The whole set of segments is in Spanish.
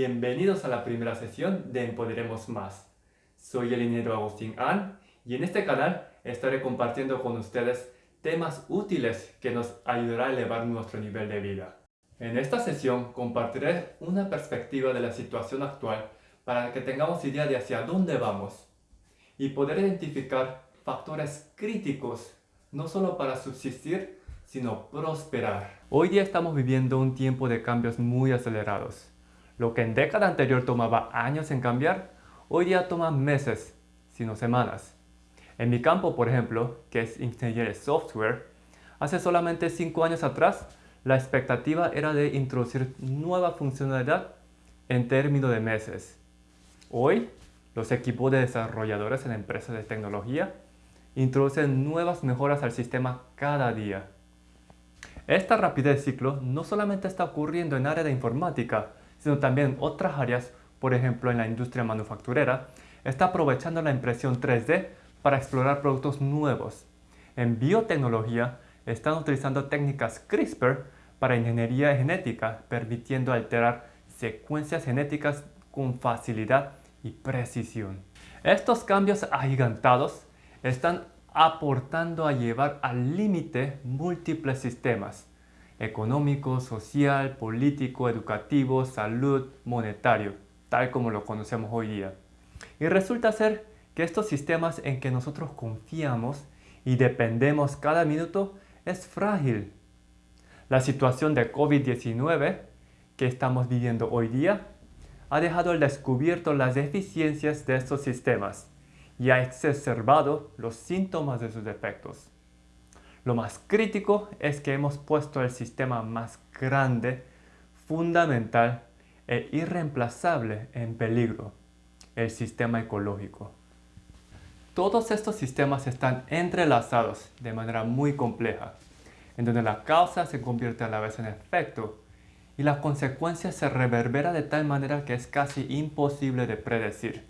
Bienvenidos a la primera sesión de Empoderemos Más. Soy el ingeniero Agustín An y en este canal estaré compartiendo con ustedes temas útiles que nos ayudará a elevar nuestro nivel de vida. En esta sesión compartiré una perspectiva de la situación actual para que tengamos idea de hacia dónde vamos y poder identificar factores críticos no solo para subsistir, sino prosperar. Hoy día estamos viviendo un tiempo de cambios muy acelerados. Lo que en década anterior tomaba años en cambiar, hoy día toma meses, sino semanas. En mi campo, por ejemplo, que es ingeniería de software, hace solamente 5 años atrás, la expectativa era de introducir nueva funcionalidad en términos de meses. Hoy, los equipos de desarrolladores en empresas de tecnología introducen nuevas mejoras al sistema cada día. Esta rapidez de ciclo no solamente está ocurriendo en área de informática, sino también otras áreas, por ejemplo en la industria manufacturera, está aprovechando la impresión 3D para explorar productos nuevos. En biotecnología están utilizando técnicas CRISPR para ingeniería genética, permitiendo alterar secuencias genéticas con facilidad y precisión. Estos cambios agigantados están aportando a llevar al límite múltiples sistemas económico, social, político, educativo, salud, monetario, tal como lo conocemos hoy día. Y resulta ser que estos sistemas en que nosotros confiamos y dependemos cada minuto es frágil. La situación de COVID-19 que estamos viviendo hoy día ha dejado al descubierto las deficiencias de estos sistemas y ha exacerbado los síntomas de sus defectos. Lo más crítico es que hemos puesto el sistema más grande, fundamental e irreemplazable en peligro, el sistema ecológico. Todos estos sistemas están entrelazados de manera muy compleja, en donde la causa se convierte a la vez en efecto y la consecuencia se reverbera de tal manera que es casi imposible de predecir.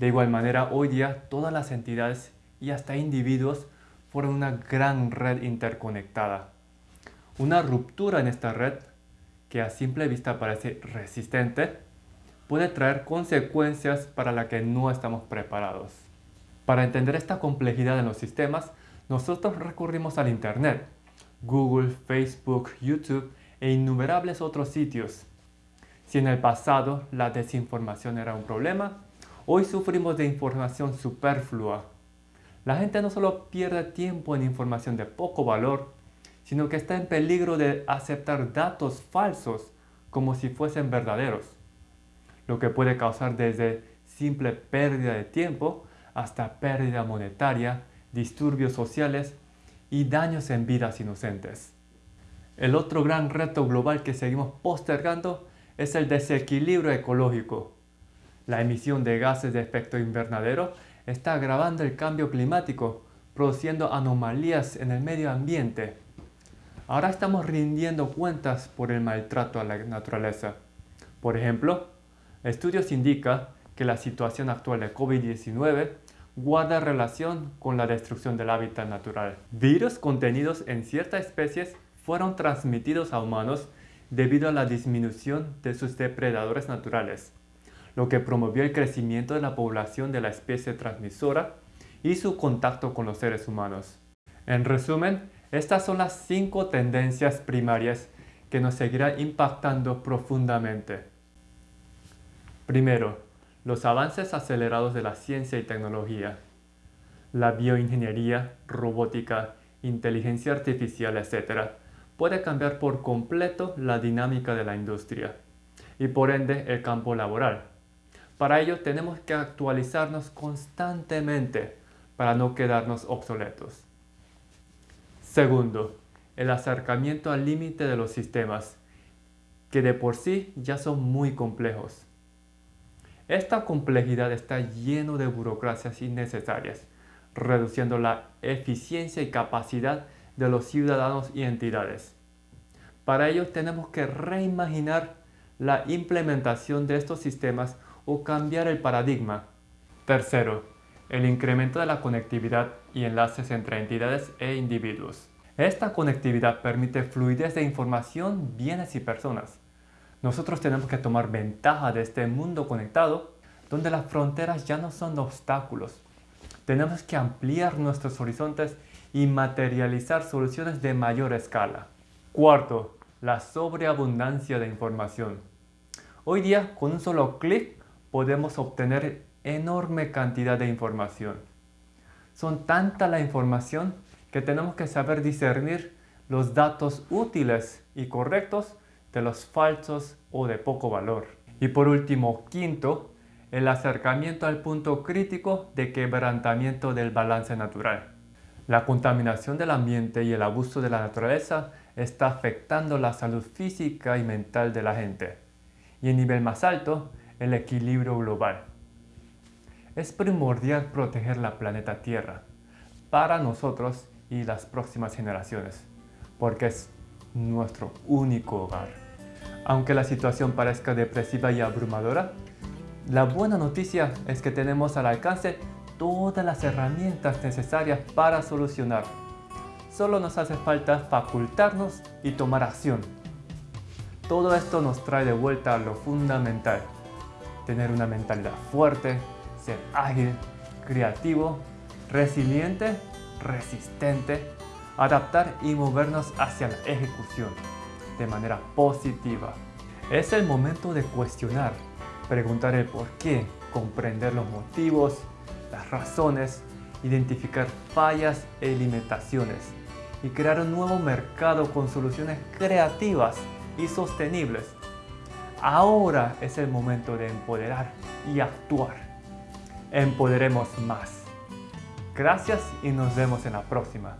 De igual manera, hoy día todas las entidades y hasta individuos forman una gran red interconectada. Una ruptura en esta red, que a simple vista parece resistente, puede traer consecuencias para las que no estamos preparados. Para entender esta complejidad en los sistemas, nosotros recurrimos al Internet, Google, Facebook, YouTube e innumerables otros sitios. Si en el pasado la desinformación era un problema, hoy sufrimos de información superflua. La gente no solo pierde tiempo en información de poco valor, sino que está en peligro de aceptar datos falsos como si fuesen verdaderos, lo que puede causar desde simple pérdida de tiempo hasta pérdida monetaria, disturbios sociales y daños en vidas inocentes. El otro gran reto global que seguimos postergando es el desequilibrio ecológico. La emisión de gases de efecto invernadero está agravando el cambio climático, produciendo anomalías en el medio ambiente. Ahora estamos rindiendo cuentas por el maltrato a la naturaleza. Por ejemplo, estudios indican que la situación actual de COVID-19 guarda relación con la destrucción del hábitat natural. Virus contenidos en ciertas especies fueron transmitidos a humanos debido a la disminución de sus depredadores naturales, lo que promovió el crecimiento de la población de la especie transmisora y su contacto con los seres humanos. En resumen, estas son las cinco tendencias primarias que nos seguirán impactando profundamente. Primero, los avances acelerados de la ciencia y tecnología, la bioingeniería, robótica, inteligencia artificial, etc., puede cambiar por completo la dinámica de la industria y por ende el campo laboral. Para ello tenemos que actualizarnos constantemente para no quedarnos obsoletos. Segundo, el acercamiento al límite de los sistemas, que de por sí ya son muy complejos. Esta complejidad está lleno de burocracias innecesarias, reduciendo la eficiencia y capacidad de los ciudadanos y entidades. Para ello tenemos que reimaginar la implementación de estos sistemas o cambiar el paradigma. Tercero, el incremento de la conectividad y enlaces entre entidades e individuos. Esta conectividad permite fluidez de información, bienes y personas, Nosotros tenemos que tomar ventaja de este mundo conectado donde las fronteras ya no son obstáculos. Tenemos que ampliar nuestros horizontes y materializar soluciones de mayor escala. Cuarto, la sobreabundancia de información. Hoy día, con un solo clic, podemos obtener enorme cantidad de información. Son tanta la información que tenemos que saber discernir los datos útiles y correctos de los falsos o de poco valor. Y por último, quinto, el acercamiento al punto crítico de quebrantamiento del balance natural. La contaminación del ambiente y el abuso de la naturaleza está afectando la salud física y mental de la gente. Y en nivel más alto, el equilibrio global. Es primordial proteger la planeta Tierra para nosotros y las próximas generaciones, porque es nuestro único hogar. Aunque la situación parezca depresiva y abrumadora, la buena noticia es que tenemos al alcance todas las herramientas necesarias para solucionar. Solo nos hace falta facultarnos y tomar acción. Todo esto nos trae de vuelta a lo fundamental. Tener una mentalidad fuerte, ser ágil, creativo, resiliente, resistente, adaptar y movernos hacia la ejecución de manera positiva. Es el momento de cuestionar preguntar el por qué, comprender los motivos, las razones, identificar fallas e limitaciones y crear un nuevo mercado con soluciones creativas y sostenibles. Ahora es el momento de empoderar y actuar. Empoderemos más. Gracias y nos vemos en la próxima.